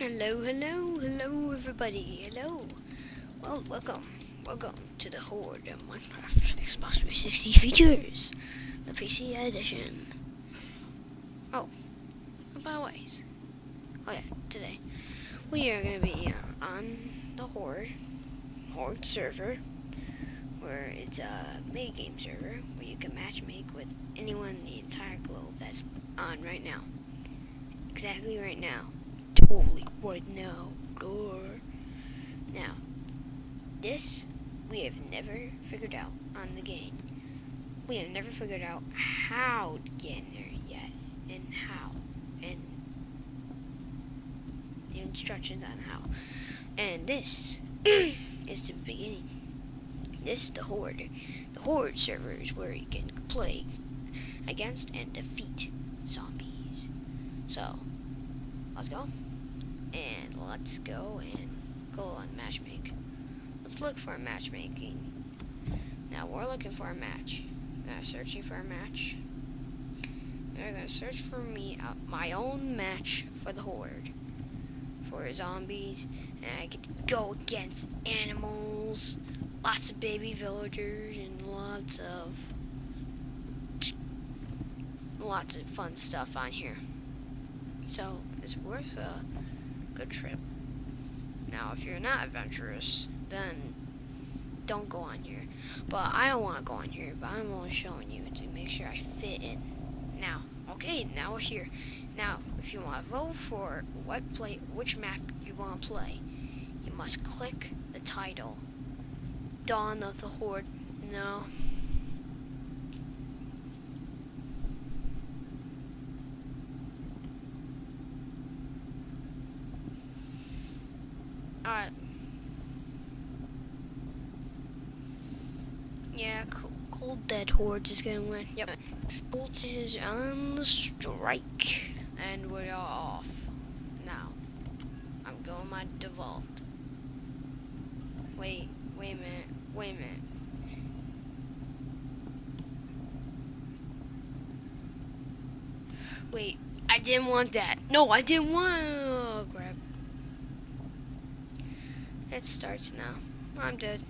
Hello, hello, hello, everybody. Hello. Well, welcome, welcome to the Horde of Minecraft Xbox 360 features, the PC edition. Oh, by the way, oh yeah, today we are gonna be uh, on the Horde Horde server, where it's a mini game server where you can match make with anyone in the entire globe that's on right now. Exactly right now totally right now. Door. Now, this we have never figured out on the game. We have never figured out how to get in there yet, and how, and the instructions on how. And this is the beginning. This the horde. The horde server is where you can play against and defeat zombies. So, let's go and let's go and go on matchmake. Let's look for a matchmaking. Now we're looking for a match. We're searching for a match. We're gonna search for me uh, my own match for the horde. For zombies. And I get to go against animals. Lots of baby villagers and lots of lots of fun stuff on here. So it's worth uh good trip. Now, if you're not adventurous, then don't go on here. But I don't want to go on here, but I'm only showing you to make sure I fit in. Now, okay, now we're here. Now, if you want to vote for what play, which map you want to play, you must click the title. Dawn of the Horde. No, Alright. Yeah, Dead Hordes is gonna win. Yep. Cold is on the strike. And we're off. Now. I'm going my default. Wait, wait a minute, wait a minute. Wait, I didn't want that. No, I didn't want. Oh, crap. It starts now. I'm dead.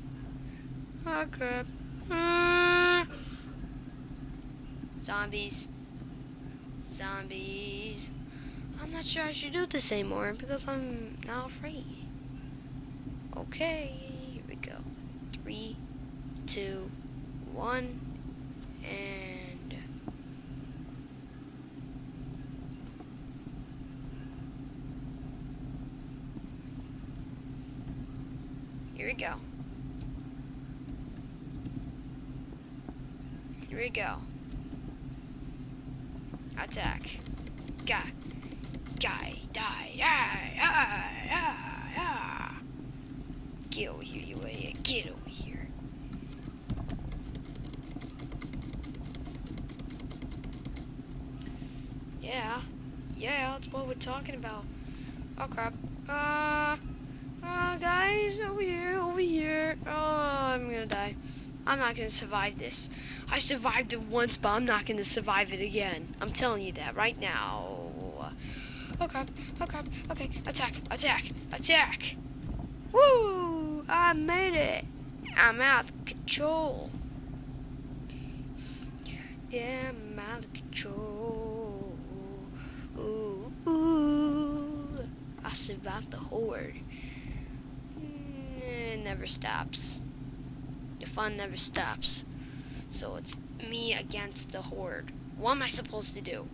Oh crap. Zombies. Zombies. I'm not sure I should do this anymore because I'm now afraid. Okay, here we go. Three, two, one, and Here we go. Here we go. Attack. Guy. Guy. Die. Ah, ah, ah, ah. Get over here, you idiot. Get over here. Yeah. Yeah, that's what we're talking about. Oh crap. Uh uh, guys, over here, over here. Oh, I'm gonna die. I'm not gonna survive this. I survived it once, but I'm not gonna survive it again. I'm telling you that right now. Oh crap, oh crap, okay, attack, attack, attack! Woo! I made it! I'm out of control. Yeah, I'm out of control. Ooh, ooh. I survived the horde mm, it never stops. The fun never stops. So it's me against the horde. What am I supposed to do?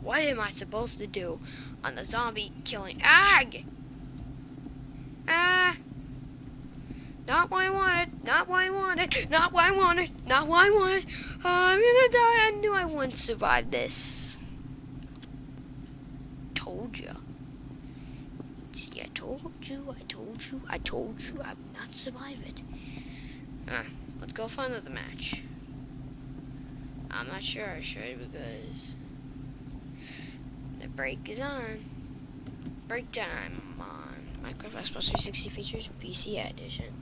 What am I supposed to do on the zombie killing ag? Ah! Not what I wanted. Not what I wanted. Not what I wanted. Not what I wanted. Uh, I'm gonna die. I knew I wouldn't survive this. Told you. See, I told you, I told you, I told you I would not survive it. Ah, let's go find another match. I'm not sure I should because the break is on. Break time on Minecraft Xbox 360 features PC edition.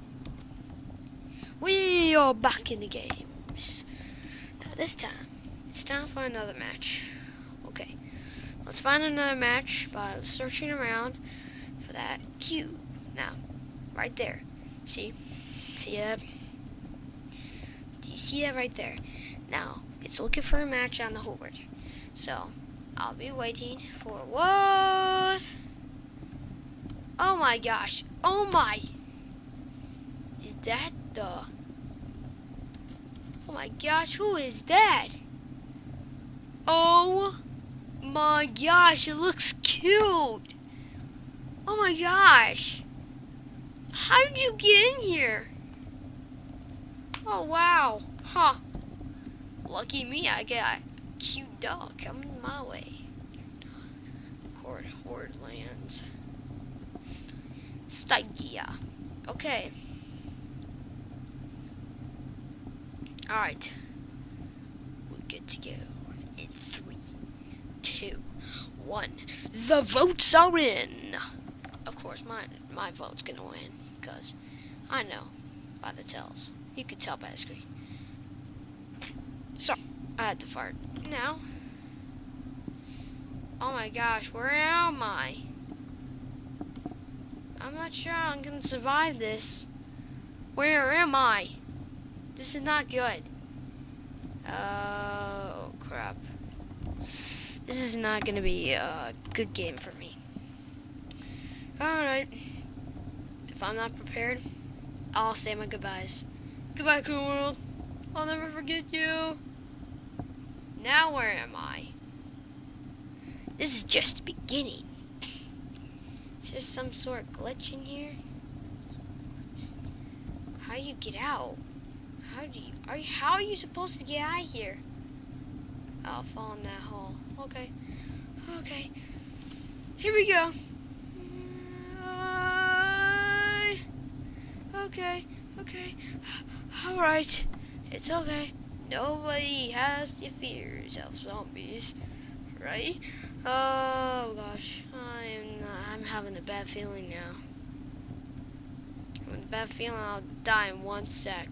We are back in the games. Now this time, it's time for another match. Okay, let's find another match by searching around for that cube. Now, right there. See? See that? Do you see that right there? Now, it's looking for a match on the horde. So, I'll be waiting for what? Oh my gosh. Oh my. Is that the... Oh my gosh, who is that? Oh my gosh, it looks cute. Oh my gosh. How did you get in here? Oh wow. Huh. Lucky me, I get a cute dog coming my way. Horde, horde lands. Stygia. Okay. Alright. We're good to go. In three, two, one. The votes are in. Of course, my my vote's gonna win because I know by the tells. You can tell by the screen. So I had to fart. Now. Oh my gosh, where am I? I'm not sure I'm gonna survive this. Where am I? This is not good. Oh crap. This is not gonna be a good game for me. Alright. If I'm not prepared, I'll say my goodbyes. Goodbye, cool world. I'll never forget you. Now where am I? This is just the beginning. Is there some sort of glitch in here? How do you get out? How do you are you how are you supposed to get out of here? I'll fall in that hole. Okay. Okay. Here we go. Uh, okay. Okay. Alright. It's okay. Nobody has the fears of zombies. Right? Oh gosh. I'm I'm having a bad feeling now. I'm having a bad feeling I'll die in one sec.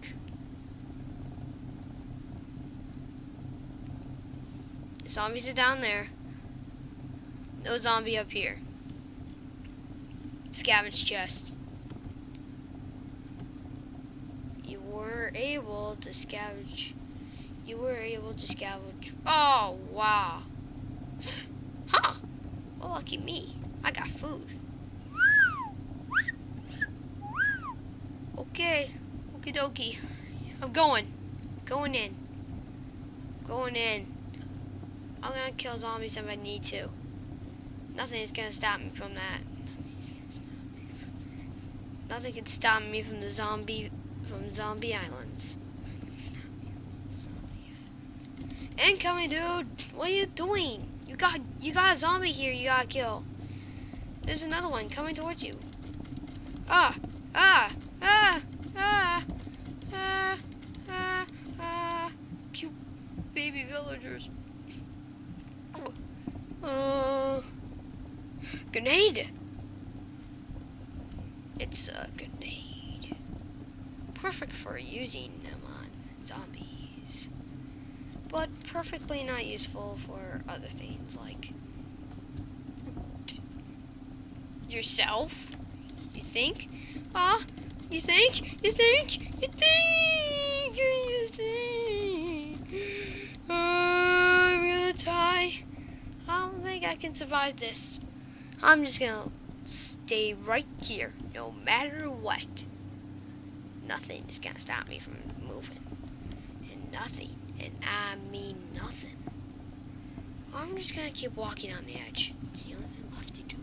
Zombies are down there. No zombie up here. Scavenge chest. You were able to scavenge. You were able to scavenge. Oh, wow. Huh. Well, lucky me. I got food. Okay. Okie dokie. I'm going. Going in. Going in. I'm gonna kill zombies if I need to. Nothing is gonna stop me from that. Nothing can stop me from the zombie from zombie islands. Incoming, dude. What are you doing? You got you got a zombie here. You gotta kill. There's another one coming towards you. Ah ah ah ah ah ah ah. Cute baby villagers. Uh, grenade. It's a grenade. Perfect for using them on zombies. But perfectly not useful for other things like yourself. You think? Ah, you think? You think? You think? You think? I'm gonna die. I don't think I can survive this. I'm just gonna stay right here, no matter what. Nothing is gonna stop me from moving. And nothing, and I mean nothing. I'm just gonna keep walking on the edge. It's the only thing left to do.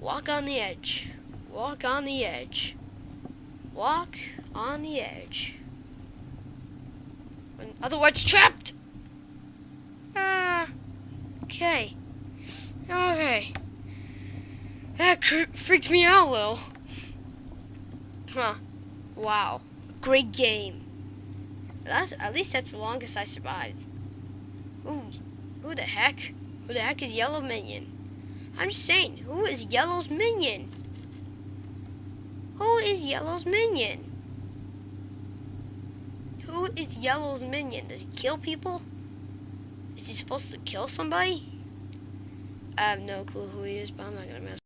Walk on the edge. Walk on the edge. Walk on the edge. In other words, trapped! Ah. Okay. Okay. That freaked me out a little. Huh. Wow. Great game. That's at least that's the longest I survived. Ooh. Who the heck? Who the heck is Yellow Minion? I'm saying, who is Yellow's minion? Who is Yellow's minion? Who is Yellow's minion? Does he kill people? Is he supposed to kill somebody? I have no clue who he is, but I'm not gonna mess